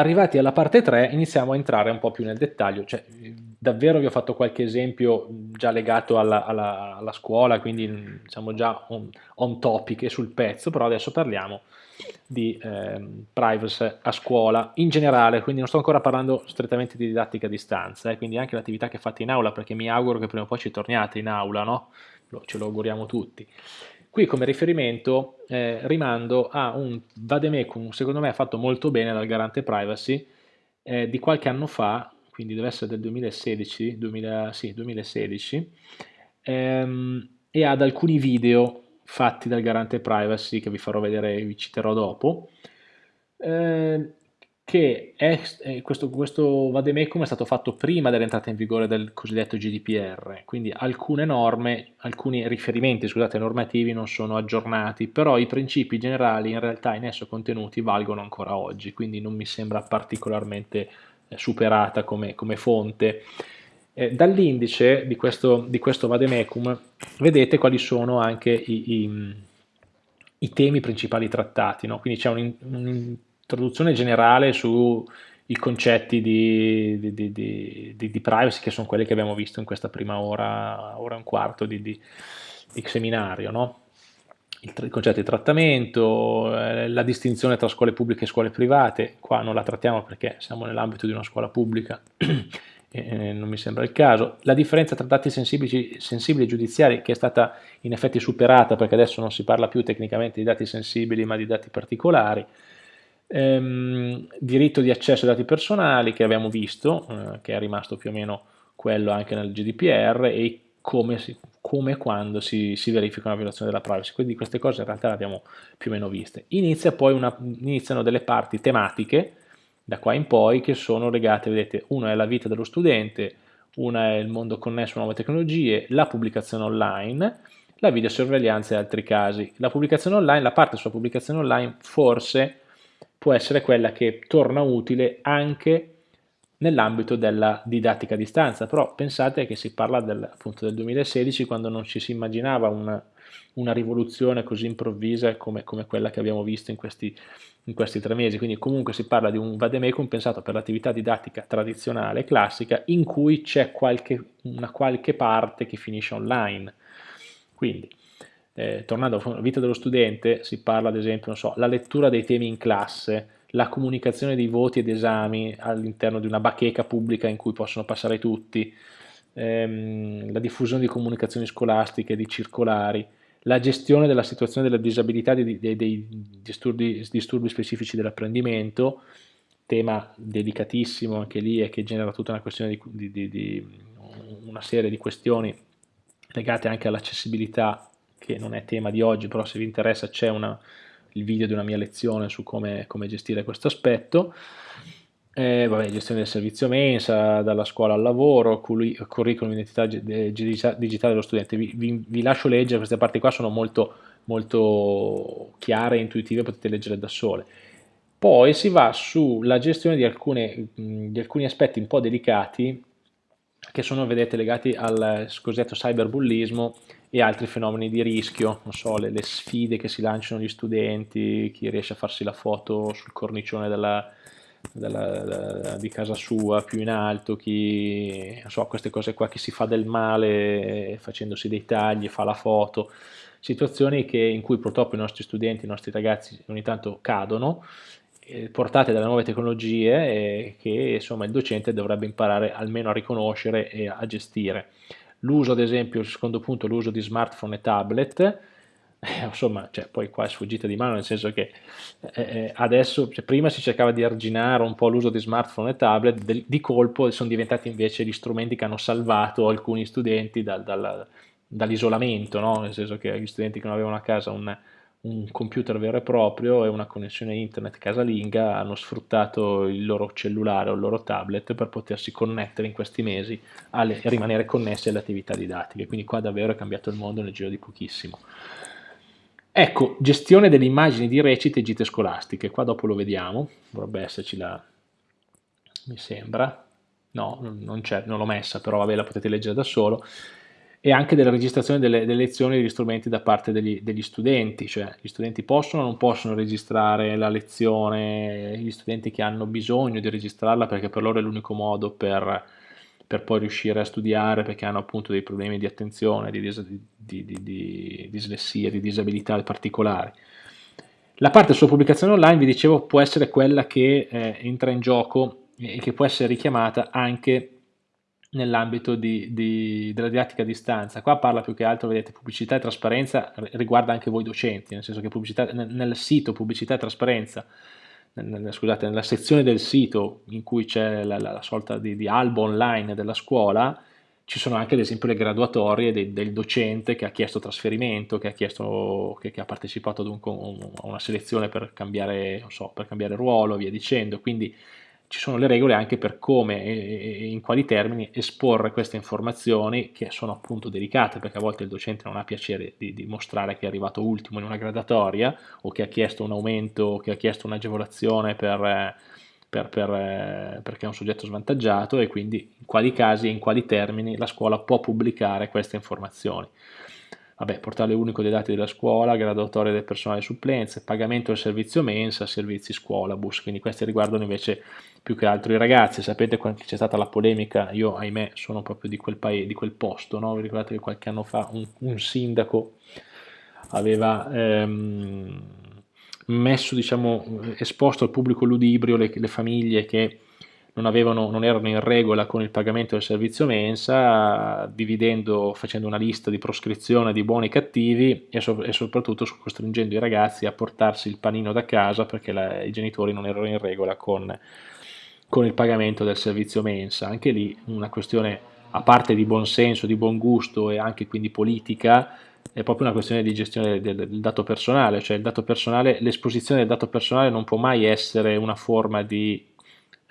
arrivati alla parte 3 iniziamo a entrare un po' più nel dettaglio, cioè davvero vi ho fatto qualche esempio già legato alla, alla, alla scuola, quindi siamo già on, on, topic e sul pezzo, però adesso parliamo di eh, privacy a scuola in generale, quindi non sto ancora parlando strettamente di didattica a distanza, eh, quindi anche l'attività che fate in aula, perché mi auguro che prima o poi ci torniate in aula, no? Ce lo auguriamo tutti. Qui come riferimento eh, rimando a un vademecum, secondo me fatto molto bene dal garante privacy, eh, di qualche anno fa, quindi deve essere del 2016, 2000, sì, 2016 ehm, e ad alcuni video fatti dal garante privacy che vi farò vedere, vi citerò dopo. Eh, che è, questo, questo vademecum è stato fatto prima dell'entrata in vigore del cosiddetto GDPR, quindi alcune norme, alcuni riferimenti scusate, normativi non sono aggiornati, però i principi generali in realtà in esso contenuti valgono ancora oggi, quindi non mi sembra particolarmente eh, superata come, come fonte. Eh, Dall'indice di questo, di questo vademecum vedete quali sono anche i, i, i temi principali trattati, no? quindi c'è un, un introduzione generale sui concetti di, di, di, di, privacy che sono quelli che abbiamo visto in questa prima ora, ora e un quarto di, seminario, no? il, il, concetto di trattamento, eh, la distinzione tra scuole pubbliche e scuole private, qua non la trattiamo perché siamo nell'ambito di una scuola pubblica e non mi sembra il caso, la differenza tra dati sensibili, sensibili e giudiziari che è stata in effetti superata perché adesso non si parla più tecnicamente di dati sensibili ma di dati particolari, ehm, diritto di accesso ai dati personali che abbiamo visto, eh, che è rimasto più o meno quello anche nel GDPR e come, si, come e quando si, si, verifica una violazione della privacy, quindi queste cose in realtà le abbiamo più o meno viste. Inizia poi una, iniziano delle parti tematiche da qua in poi che sono legate, vedete, una è la vita dello studente, una è il mondo connesso a nuove tecnologie, la pubblicazione online, la videosorveglianza e altri casi. La pubblicazione online, la parte sulla pubblicazione online forse può essere quella che torna utile anche nell'ambito della didattica a distanza, però pensate che si parla del, appunto del 2016 quando non ci si immaginava una, una rivoluzione così improvvisa come, come, quella che abbiamo visto in questi, in questi tre mesi, quindi comunque si parla di un vademecum pensato per l'attività didattica tradizionale, classica, in cui c'è una qualche parte che finisce online. Quindi eh, tornando alla vita dello studente, si parla ad esempio, so, la lettura dei temi in classe, la comunicazione di voti ed esami all'interno di una bacheca pubblica in cui possono passare tutti, ehm, la diffusione di comunicazioni scolastiche, di circolari, la gestione della situazione della disabilità dei, dei, dei disturbi, disturbi specifici dell'apprendimento, tema delicatissimo anche lì e che genera tutta una di, di, di una serie di questioni legate anche all'accessibilità che non è tema di oggi, però se vi interessa c'è il video di una mia lezione su come, come gestire questo aspetto. Eh, vabbè, gestione del servizio mensa, dalla scuola al lavoro, curriculum identità digitale dello studente. Vi, vi, vi, lascio leggere, queste parti qua sono molto, molto chiare e intuitive, potete leggere da sole. Poi si va sulla gestione di, alcune, di alcuni aspetti un po' delicati che sono, vedete, legati al cosiddetto cyberbullismo e altri fenomeni di rischio, non so, le, le, sfide che si lanciano gli studenti, chi riesce a farsi la foto sul cornicione della, della, della, di casa sua più in alto, chi, non so, queste cose qua, chi si fa del male facendosi dei tagli, fa la foto, situazioni che, in cui purtroppo i nostri studenti, i nostri ragazzi ogni tanto cadono, eh, portate dalle nuove tecnologie che insomma il docente dovrebbe imparare almeno a riconoscere e a gestire. L'uso, ad esempio, il secondo punto, l'uso di smartphone e tablet, eh, insomma, cioè, poi qua è sfuggita di mano, nel senso che eh, eh, adesso, cioè, prima si cercava di arginare un po' l'uso di smartphone e tablet, del, di colpo sono diventati invece gli strumenti che hanno salvato alcuni studenti dal, dal, dall'isolamento, no? nel senso che gli studenti che non avevano a casa un, un computer vero e proprio e una connessione internet casalinga hanno sfruttato il loro cellulare o il loro tablet per potersi connettere in questi mesi e rimanere connessi alle attività didattiche, quindi qua davvero è cambiato il mondo nel giro di pochissimo. Ecco, gestione delle immagini di recite e gite scolastiche, qua dopo lo vediamo, dovrebbe esserci la... mi sembra, no, non non l'ho messa, però vabbè la potete leggere da solo. E anche della registrazione delle, delle lezioni e degli strumenti da parte degli, degli, studenti, cioè gli studenti possono o non possono registrare la lezione, gli studenti che hanno bisogno di registrarla perché per loro è l'unico modo per, per, poi riuscire a studiare perché hanno appunto dei problemi di attenzione, di, di, di, di dislessia, di disabilità particolari. La parte sulla pubblicazione online, vi dicevo, può essere quella che eh, entra in gioco e che può essere richiamata anche nell'ambito della didattica a distanza. Qua parla più che altro, vedete, pubblicità e trasparenza riguarda anche voi docenti, nel senso che nel, nel sito pubblicità e trasparenza, nel, scusate, nella sezione del sito in cui c'è la, la, la, sorta di, di, albo online della scuola, ci sono anche ad esempio le graduatorie del, del docente che ha chiesto trasferimento, che ha, chiesto, che, che ha partecipato ad un, a una selezione per cambiare, so, per cambiare ruolo, via dicendo, quindi ci sono le regole anche per come e in quali termini esporre queste informazioni che sono appunto delicate perché a volte il docente non ha piacere di, di mostrare che è arrivato ultimo in una gradatoria o che ha chiesto un aumento o che ha chiesto un'agevolazione per, per, per, perché è un soggetto svantaggiato e quindi in quali casi e in quali termini la scuola può pubblicare queste informazioni vabbè, portale unico dei dati della scuola, graduatoria del personale supplenze, pagamento del servizio mensa, servizi scuola, bus, quindi questi riguardano invece più che altro i ragazzi, sapete quando c'è stata la polemica, io ahimè sono proprio di quel, paese, di quel posto, no? vi ricordate che qualche anno fa un, un sindaco aveva ehm, messo, diciamo, esposto al pubblico ludibrio le, le famiglie che non, avevano, non, erano in regola con il pagamento del servizio mensa, dividendo, facendo una lista di proscrizione di buoni e cattivi e, so, e soprattutto costringendo i ragazzi a portarsi il panino da casa perché la, i genitori non erano in regola con, con il pagamento del servizio mensa. Anche lì una questione a parte di buon senso, di buon gusto e anche quindi politica, è proprio una questione di gestione del, del dato personale, cioè l'esposizione del dato personale non può mai essere una forma di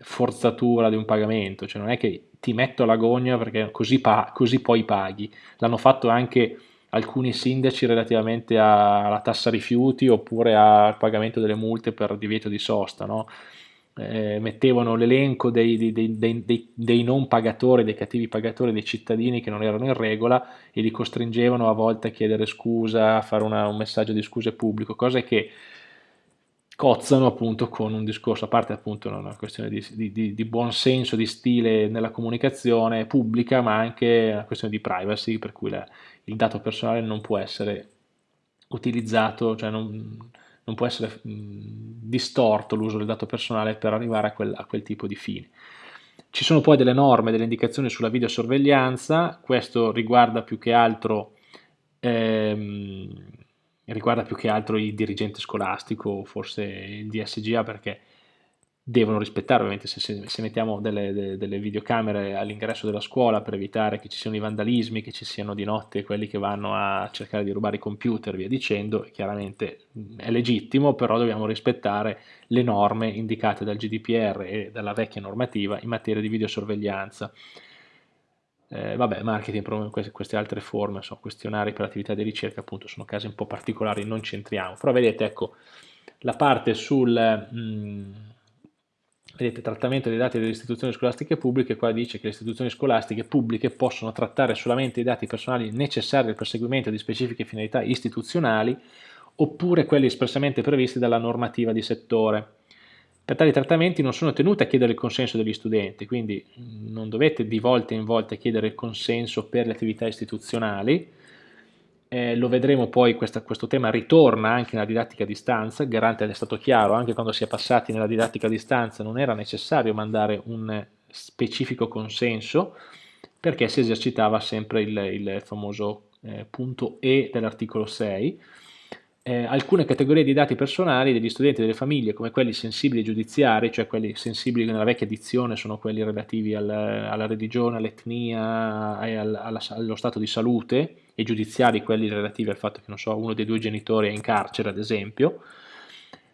forzatura di un pagamento, cioè non è che ti metto l'agonia perché così, così poi paghi. L'hanno fatto anche alcuni sindaci relativamente alla tassa rifiuti oppure al pagamento delle multe per divieto di sosta, no? eh, mettevano l'elenco dei, dei, dei, dei, non pagatori, dei cattivi pagatori, dei cittadini che non erano in regola e li costringevano a volte a chiedere scusa, a fare una, un messaggio di scuse pubblico, cose che cozzano appunto con un discorso, a parte appunto una questione di, di, di buon senso, di stile nella comunicazione pubblica, ma anche una questione di privacy, per cui la, il dato personale non può essere utilizzato, cioè non, non può essere distorto l'uso del dato personale per arrivare a quel, a quel tipo di fine. Ci sono poi delle norme, delle indicazioni sulla videosorveglianza, questo riguarda più che altro ehm, riguarda più che altro il dirigente scolastico, forse il DSGA, perché devono rispettare, ovviamente se, se mettiamo delle, delle, delle videocamere all'ingresso della scuola per evitare che ci siano i vandalismi, che ci siano di notte quelli che vanno a cercare di rubare i computer, via dicendo, chiaramente è legittimo, però dobbiamo rispettare le norme indicate dal GDPR e dalla vecchia normativa in materia di videosorveglianza. Eh, vabbè, marketing, queste, altre forme, so, questionari per attività di ricerca, appunto, sono casi un po' particolari, non c'entriamo. Però vedete, ecco, la parte sul mh, mm, vedete, trattamento dei dati delle istituzioni scolastiche pubbliche, qua dice che le istituzioni scolastiche pubbliche possono trattare solamente i dati personali necessari al perseguimento di specifiche finalità istituzionali oppure quelli espressamente previsti dalla normativa di settore. Per tali trattamenti non sono tenute a chiedere il consenso degli studenti, quindi non dovete di volta in volta chiedere il consenso per le attività istituzionali, eh, lo vedremo poi, questa, questo tema ritorna anche nella didattica a distanza, garante è stato chiaro, anche quando si è passati nella didattica a distanza non era necessario mandare un specifico consenso, perché si esercitava sempre il, il famoso eh, punto E dell'articolo 6, eh, alcune categorie di dati personali degli studenti e delle famiglie, come quelli sensibili giudiziari, cioè quelli sensibili nella vecchia edizione sono quelli relativi al, alla religione, all'etnia e al, alla, allo stato di salute, e giudiziari quelli relativi al fatto che so, uno dei due genitori è in carcere, ad esempio,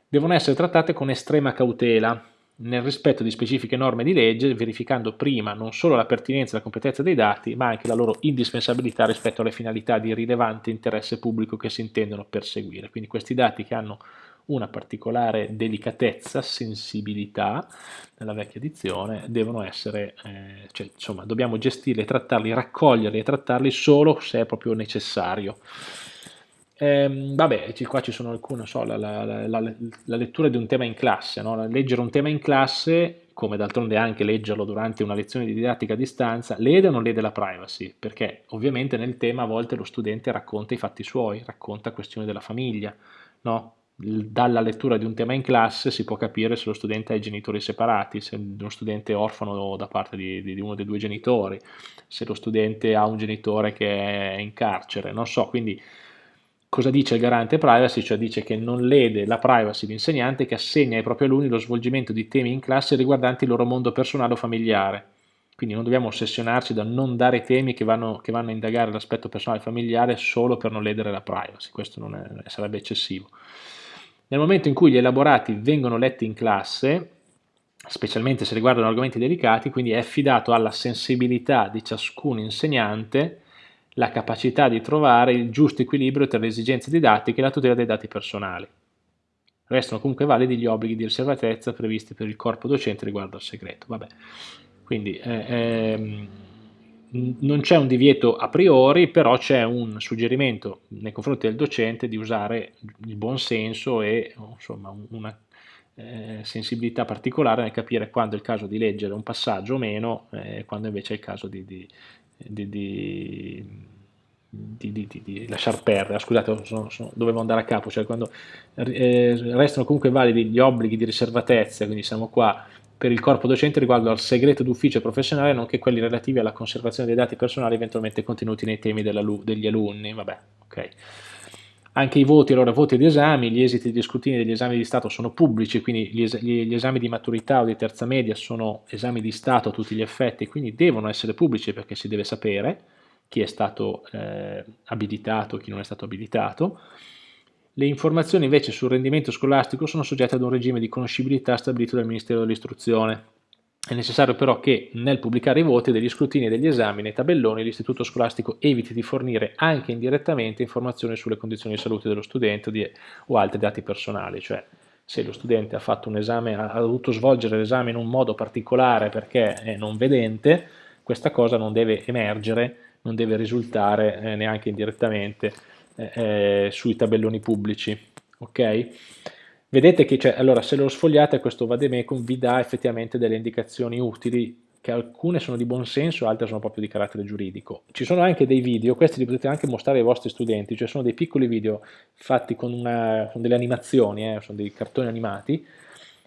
devono essere trattate con estrema cautela, nel rispetto di specifiche norme di legge, verificando prima non solo la pertinenza e la competenza dei dati, ma anche la loro indispensabilità rispetto alle finalità di rilevante interesse pubblico che si intendono perseguire. Quindi questi dati che hanno una particolare delicatezza, sensibilità, nella vecchia edizione, devono essere, eh, cioè, insomma, dobbiamo gestirli, trattarli, raccoglierli e trattarli solo se è proprio necessario. Eh, vabbè, qua ci sono alcune, so, la, la, la, la, lettura di un tema in classe, no? leggere un tema in classe, come d'altronde anche leggerlo durante una lezione di didattica a distanza, lede o non lede la privacy? Perché ovviamente nel tema a volte lo studente racconta i fatti suoi, racconta questioni della famiglia, no? dalla lettura di un tema in classe si può capire se lo studente ha i genitori separati, se uno studente è orfano da parte di, di, uno dei due genitori, se lo studente ha un genitore che è in carcere, non so, quindi Cosa dice il garante privacy? Cioè dice che non lede la privacy l'insegnante che assegna ai propri alunni lo svolgimento di temi in classe riguardanti il loro mondo personale o familiare. Quindi non dobbiamo ossessionarci da non dare temi che vanno, che vanno a indagare l'aspetto personale e familiare solo per non ledere la privacy, questo è, sarebbe eccessivo. Nel momento in cui gli elaborati vengono letti in classe, specialmente se riguardano argomenti delicati, quindi è affidato alla sensibilità di ciascun insegnante la capacità di trovare il giusto equilibrio tra le esigenze didattiche e la tutela dei dati personali. Restano comunque validi gli obblighi di riservatezza previsti per il corpo docente riguardo al segreto. Vabbè. Quindi eh, ehm, non c'è un divieto a priori, però c'è un suggerimento nei confronti del docente di usare il buon senso e insomma, una eh, sensibilità particolare nel capire quando è il caso di leggere un passaggio o meno, e eh, quando invece è il caso di, di, di, di, di, di lasciar perdere, scusate sono, sono, dovevo andare a capo, cioè quando eh, restano comunque validi gli obblighi di riservatezza, quindi siamo qua per il corpo docente riguardo al segreto d'ufficio professionale, nonché quelli relativi alla conservazione dei dati personali eventualmente contenuti nei temi degli alunni, vabbè, ok. Anche i voti, allora voti di esami, gli esiti di scrutinio degli esami di Stato sono pubblici, quindi gli, es gli, esami di maturità o di terza media sono esami di Stato a tutti gli effetti, quindi devono essere pubblici perché si deve sapere chi è stato eh, abilitato, chi non è stato abilitato. Le informazioni invece sul rendimento scolastico sono soggette ad un regime di conoscibilità stabilito dal Ministero dell'Istruzione. È necessario però che nel pubblicare i voti degli scrutini e degli esami nei tabelloni l'istituto scolastico eviti di fornire anche indirettamente informazioni sulle condizioni di salute dello studente o, altri dati personali, cioè se lo studente ha fatto un esame, ha dovuto svolgere l'esame in un modo particolare perché è non vedente, questa cosa non deve emergere, non deve risultare eh, neanche indirettamente eh, eh, sui tabelloni pubblici. ok? Vedete che cioè, allora, se lo sfogliate questo vademecum vi dà effettivamente delle indicazioni utili che alcune sono di buon senso, altre sono proprio di carattere giuridico. Ci sono anche dei video, questi li potete anche mostrare ai vostri studenti, cioè sono dei piccoli video fatti con, una, con delle animazioni, eh, sono dei cartoni animati,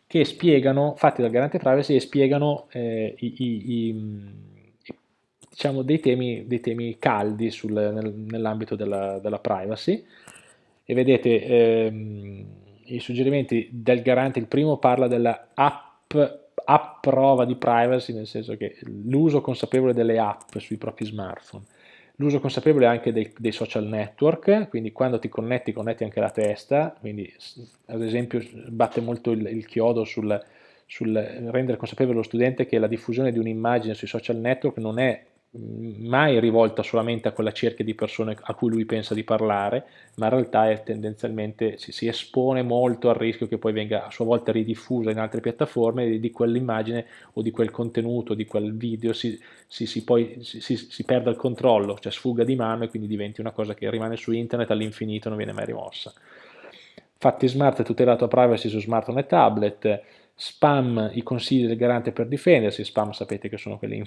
che spiegano, fatti dal garante privacy e spiegano eh, i, i, i, diciamo dei, temi, dei temi caldi nel, nell'ambito della, della, privacy. E vedete... Ehm, i suggerimenti del garante, il primo parla della app, app prova di privacy, nel senso che l'uso consapevole delle app sui propri smartphone, l'uso consapevole anche dei, dei, social network, quindi quando ti connetti, connetti anche la testa, quindi ad esempio batte molto il, il chiodo sul, sul rendere consapevole lo studente che la diffusione di un'immagine sui social network non è mai rivolta solamente a quella cerchia di persone a cui lui pensa di parlare, ma in realtà è tendenzialmente si, si espone molto al rischio che poi venga a sua volta ridiffusa in altre piattaforme e di quell'immagine o di quel contenuto, di quel video si, si, si poi si, perda il controllo, cioè sfuga di mano e quindi diventi una cosa che rimane su internet all'infinito e non viene mai rimossa. Fatti smart è tutelato a privacy su smartphone e tablet, spam i consigli del garante per difendersi, spam sapete che sono quelle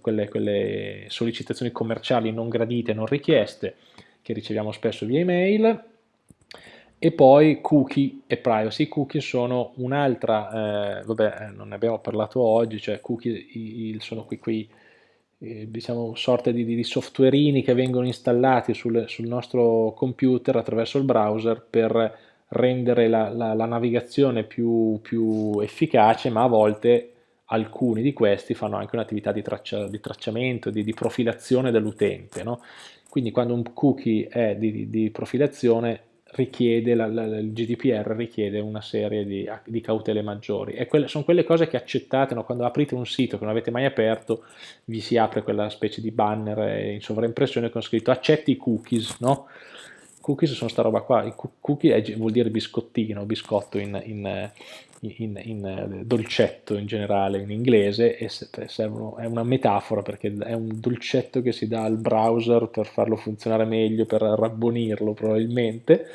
quelle, quelle sollecitazioni commerciali non gradite, non richieste, che riceviamo spesso via email, e poi cookie e privacy. I cookie sono un'altra, eh, vabbè, eh, non ne abbiamo parlato oggi, cioè cookie il, sono qui, qui eh, diciamo, sorte di, di, softwareini che vengono installati sul, sul nostro computer attraverso il browser per rendere la, la, la navigazione più, più, efficace, ma a volte alcuni di questi fanno anche un'attività di, traccia, di, tracciamento, di, di profilazione dell'utente. No? Quindi quando un cookie è di, di profilazione richiede, la, la, il GDPR richiede una serie di, di cautele maggiori e quelle, sono quelle cose che accettate no? quando aprite un sito che non avete mai aperto vi si apre quella specie di banner in sovraimpressione con scritto accetti i cookies no? Cookies sono sta roba qua, cookie vuol dire biscottino, biscotto in, in, in, in, dolcetto in generale in inglese e servono, è una metafora perché è un dolcetto che si dà al browser per farlo funzionare meglio, per rabbonirlo probabilmente,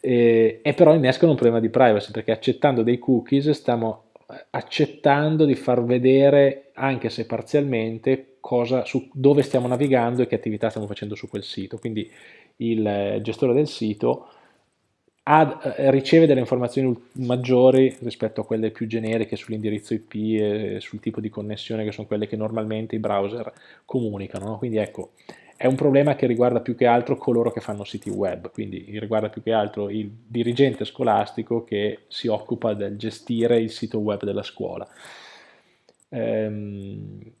e, e però innescano un problema di privacy perché accettando dei cookies stiamo accettando di far vedere, anche se parzialmente, cosa, su dove stiamo navigando e che attività stiamo facendo su quel sito. Quindi il gestore del sito ha, eh, riceve delle informazioni maggiori rispetto a quelle più generiche sull'indirizzo IP e sul tipo di connessione che sono quelle che normalmente i browser comunicano. No? Quindi ecco, è un problema che riguarda più che altro coloro che fanno siti web, quindi riguarda più che altro il dirigente scolastico che si occupa del gestire il sito web della scuola. Ehm,